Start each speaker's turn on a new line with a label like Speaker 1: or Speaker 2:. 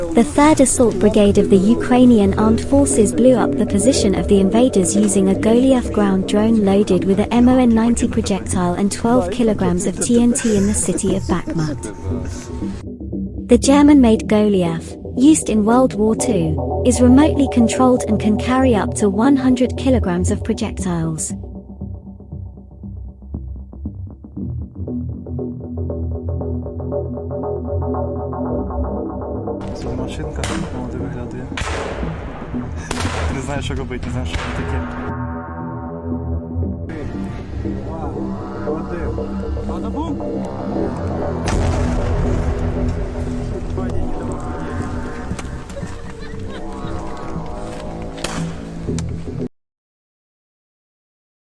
Speaker 1: The 3rd Assault Brigade of the Ukrainian Armed Forces blew up the position of the invaders using a Goliath ground drone loaded with a MON-90 projectile and 12 kilograms of TNT in the city of Bakhmut. The German-made Goliath, used in World War II, is remotely controlled and can carry up to 100 kilograms of projectiles.
Speaker 2: Це машинка так молоде виглядає. Ти не знаєш, що робити, не знаєш, що це таке.
Speaker 3: Надо був?